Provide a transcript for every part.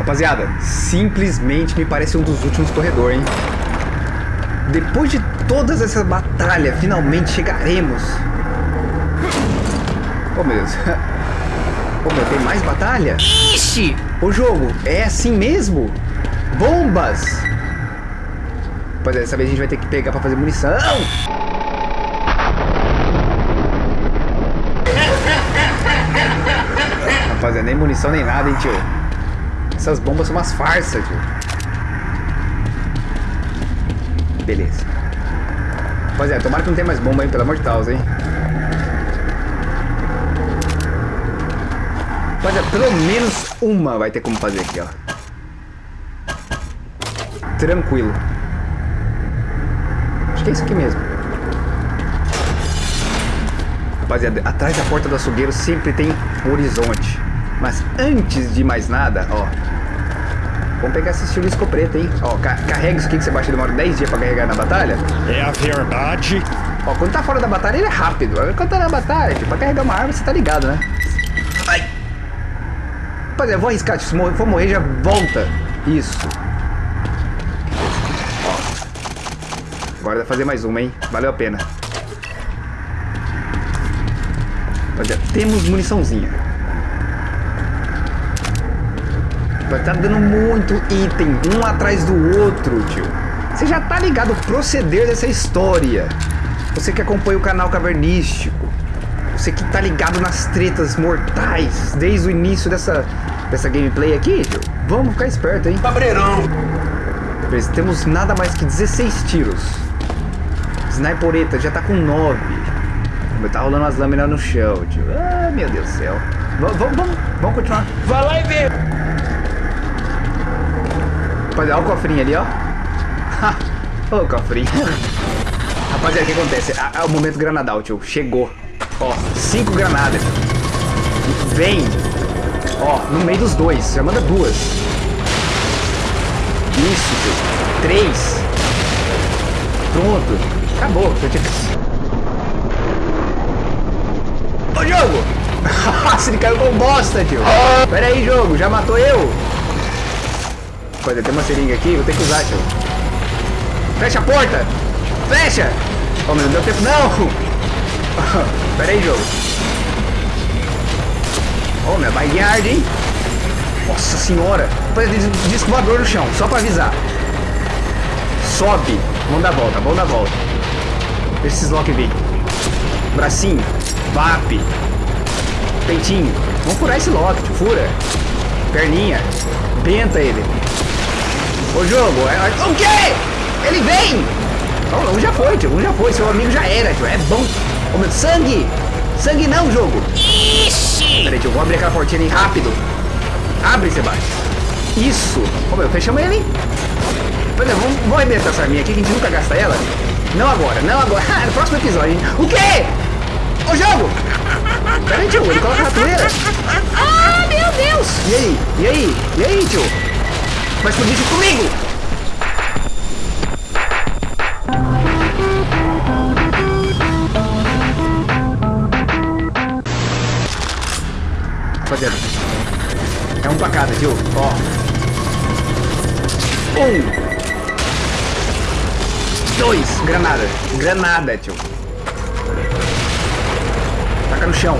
Rapaziada, simplesmente me parece um dos últimos corredores, hein? Depois de todas essas batalhas, finalmente chegaremos. Oh, meu Deus. Oh, meu, tem mais batalha? Ixi! O jogo é assim mesmo? Bombas! Pois é, dessa vez a gente vai ter que pegar pra fazer munição. Rapaziada, nem munição nem nada, hein, tio. Essas bombas são umas farsas, tio. Beleza. Rapaziada, tomara que não tenha mais bomba aí, pelo amor de Deus, hein. Rapaziada, pelo menos uma vai ter como fazer aqui, ó. Tranquilo. Acho que é isso aqui mesmo. Rapaziada, atrás da porta do açougueiro sempre tem horizonte. Mas antes de mais nada, ó. Vamos pegar esse chulisco preto, hein? Ó, ca carrega isso aqui que você baixa demora 10 dias pra carregar na batalha. É a verdade. Ó, quando tá fora da batalha ele é rápido. Quando tá na batalha, tipo, pra carregar uma arma você tá ligado, né? Ai! Rapaziada, eu vou arriscar. Se for morrer, já volta. Isso. Ó. Agora dá pra fazer mais uma, hein? Valeu a pena. Rapaziada, temos muniçãozinha. Vai tá dando muito item, um atrás do outro, tio. Você já tá ligado o proceder dessa história. Você que acompanha o canal Cavernístico. Você que tá ligado nas tretas mortais desde o início dessa, dessa gameplay aqui, tio. Vamos ficar esperto, hein? Cabreirão! Beleza, temos nada mais que 16 tiros. Snipereta já tá com 9. Tá rolando umas lâminas no chão, tio. Ah, meu Deus do céu. Vamos, vamos, vamos continuar. Vai lá e vê! Rapaziada, olha o cofrinho ali, ó. O cofrinho. Rapaziada, o que acontece? É o momento granadal, tio. Chegou. Ó, cinco granadas. Vem. Ó, no meio dos dois. Já manda duas. Isso, tio. Três. Pronto. Acabou. Eu tinha... Jogo! Nossa, ele caiu com bosta, tio. Pera aí, jogo. Já matou eu? Rapaziada, tem uma seringa aqui, vou ter que usar, tio. Fecha a porta! Fecha! Oh, não deu tempo, não! Pera aí, jogo. Oh, minha backyard, hein? Nossa senhora! Rapaziada, disco voador no chão, só pra avisar. Sobe. Vamos dar volta, vamos dar volta. Deixa esses lock vir. Bracinho. VAP. Peitinho. Vamos furar esse lock. Fura. Perninha. Benta ele. Ô jogo, é... o quê? Ele vem! Não, um já foi, tio, um já foi, seu amigo já era, tio, é bom. Ô meu, sangue! Sangue não, jogo! Ixi! Peraí, tio, vou abrir aquela portinha ali rápido. Abre, Sebastião. Isso! Ô meu, fechamos ele. Peraí, vamos, vamos arrebentar essa arminha aqui, que a gente nunca gasta ela. Não agora, não agora. No próximo episódio, hein? O quê? Ô jogo! Peraí, tio, ele coloca a ratoeira. Ah, meu Deus! E aí? E aí? E aí, tio? Explodir isso comigo! Rapaziada, é um pra cada, tio. Ó. Um. Dois. Granada. Granada, tio. Taca no chão.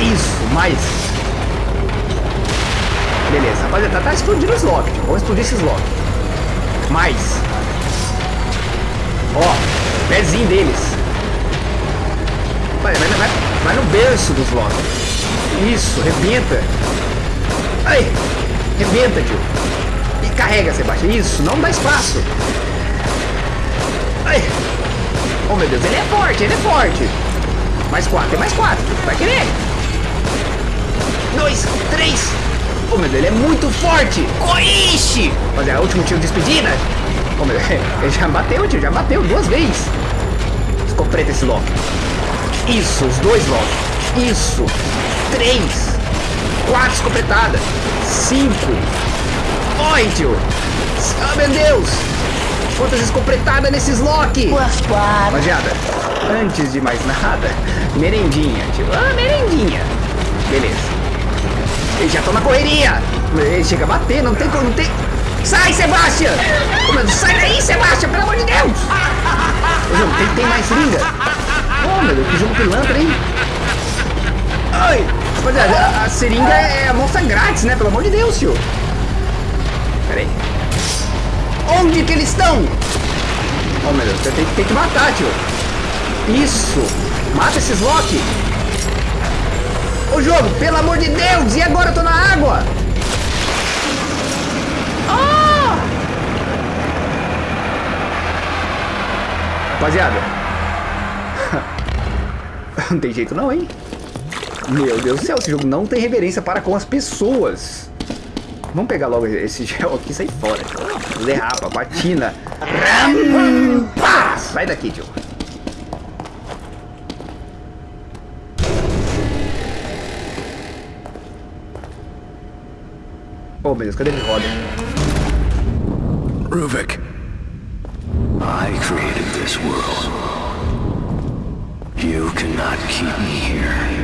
Isso, mais. Beleza, rapaziada, tá, tá explodindo os lock, tio. Vamos explodir esses lock. Mais. Ó, pezinho deles. Vai, vai, vai, vai no berço dos lock. Isso, rebenta. Ai, rebenta, tio. E carrega, Sebastião. Isso, não dá espaço. Ai. Oh, meu Deus, ele é forte, ele é forte. Mais quatro, mais quatro. Vai querer? Dois, três. Oh, meu Deus, ele é muito forte. Coixe! Fazer o último tiro de despedida. Oh, meu Deus, ele já bateu, tio, já bateu duas vezes. Escopeta esse Loki. Isso, os dois Loki. Isso. Três. Quatro escopetadas. Cinco. Oi, tio. Ah, meu Deus. Quantas escopetadas nesses Loki. Rapaziada, antes de mais nada, merendinha, tio. Ah, merendinha. Beleza. Eles já estão na correria. Ele chega a bater, não tem como, não tem... Sai, Sebastião! Sai daí, Sebastião, pelo amor de Deus! Ô, tem, tem mais seringa? Ô, meu Deus, que jogo pilantra, hein? Ai! Rapaziada, a, a seringa é a moça grátis, né? Pelo amor de Deus, tio. Pera aí. Onde que eles estão? Oh, meu Deus, tem, tem que matar, tio. Isso! Mata esses Loki! Ô jogo, pelo amor de Deus! E agora eu tô na água! Ah! Rapaziada. Não tem jeito não, hein? Meu Deus do céu, esse jogo não tem reverência para com as pessoas. Vamos pegar logo esse gel aqui e sair fora. Derrapa, patina. Rampa! Sai daqui, tio. Oh, meu Deus, cadê ele roda? Ruvik, I created this world. You cannot keep me here.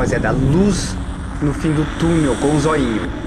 Rapaziada, a luz no fim do túnel com o zoinho.